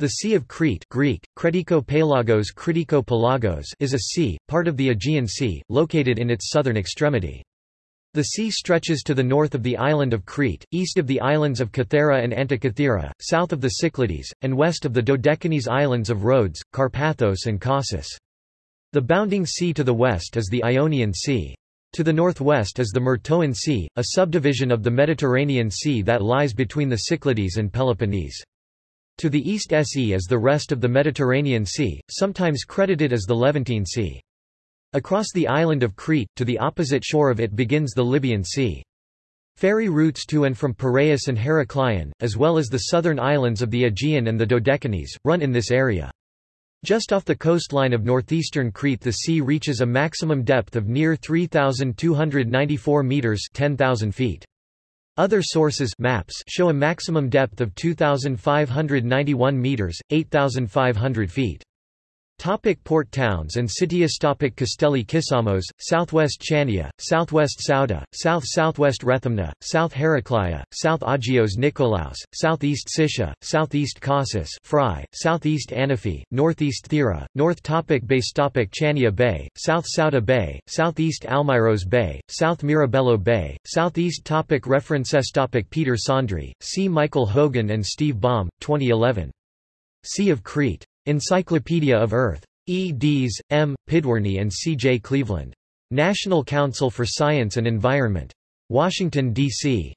The Sea of Crete Greek, Kretiko-Pelagos Kritiko-Pelagos is a sea, part of the Aegean Sea, located in its southern extremity. The sea stretches to the north of the island of Crete, east of the islands of Kythera and Antikythera, south of the Cyclades, and west of the Dodecanese islands of Rhodes, Karpathos and Kasos. The bounding sea to the west is the Ionian Sea. To the northwest is the Myrtoan Sea, a subdivision of the Mediterranean Sea that lies between the Cyclades and Peloponnese. To the east Se is the rest of the Mediterranean Sea, sometimes credited as the Levantine Sea. Across the island of Crete, to the opposite shore of it begins the Libyan Sea. Ferry routes to and from Piraeus and Heraklion, as well as the southern islands of the Aegean and the Dodecanese, run in this area. Just off the coastline of northeastern Crete the sea reaches a maximum depth of near 3,294 metres 10,000 feet. Other sources maps show a maximum depth of 2,591 meters, 8,500 feet. Topic port towns and cities Topic Kastelli Kissamos, southwest Chania, southwest Souda, south-southwest Rethymno, south Heraclea, south Agios Nikolaos, southeast Siscia, southeast Kasos Fry, southeast Anafi, northeast Thera, north Topic Base Topic Chania Bay, south Souda Bay, southeast Almyros Bay, south Mirabello Bay, southeast Topic References Topic Peter Saundry, C. Michael Hogan and Steve Baum, 2011. Sea of Crete. Encyclopedia of Earth. E. Dees, M., and C. J. Cleveland. National Council for Science and Environment. Washington, D.C.